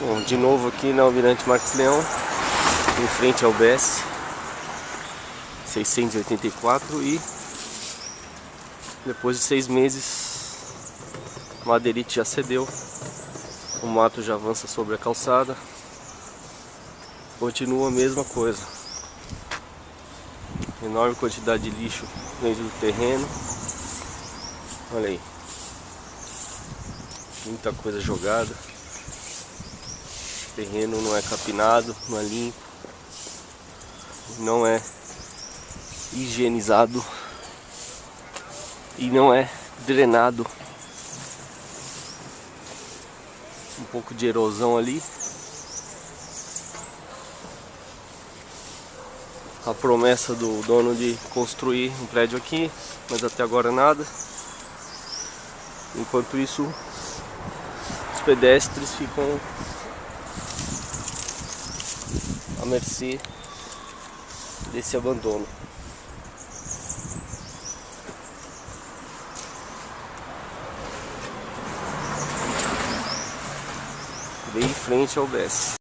Bom, de novo aqui na Almirante Marques Leão, em frente ao BS 684 e depois de seis meses madeirite já cedeu, o mato já avança sobre a calçada, continua a mesma coisa, enorme quantidade de lixo dentro do terreno, olha aí, muita coisa jogada terreno não é capinado, não é limpo, não é higienizado e não é drenado. Um pouco de erosão ali. A promessa do dono de construir um prédio aqui, mas até agora nada. Enquanto isso, os pedestres ficam mercê desse abandono. Bem em frente ao BES.